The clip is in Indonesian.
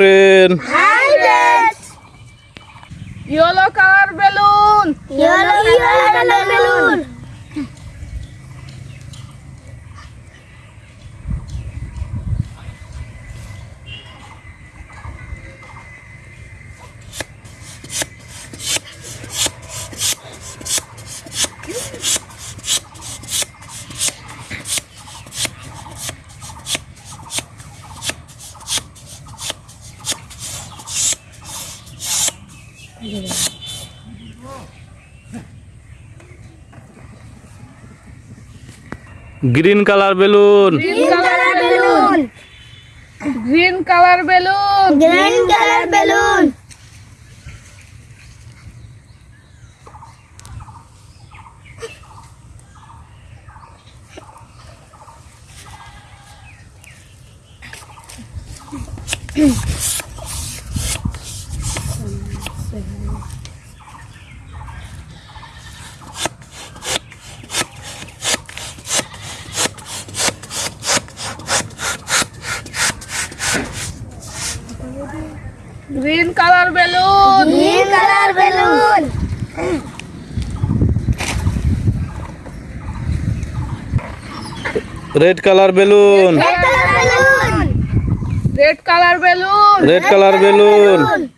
friend. Hi friends. Yellow color balloon. Yellow yellow color balloon. Green color balloon. Green color balloon. Green color balloon. Green color balloon. Green color balloon. Green color balloon. Red color balloon. Red color balloon. Red color balloon. Red color balloon.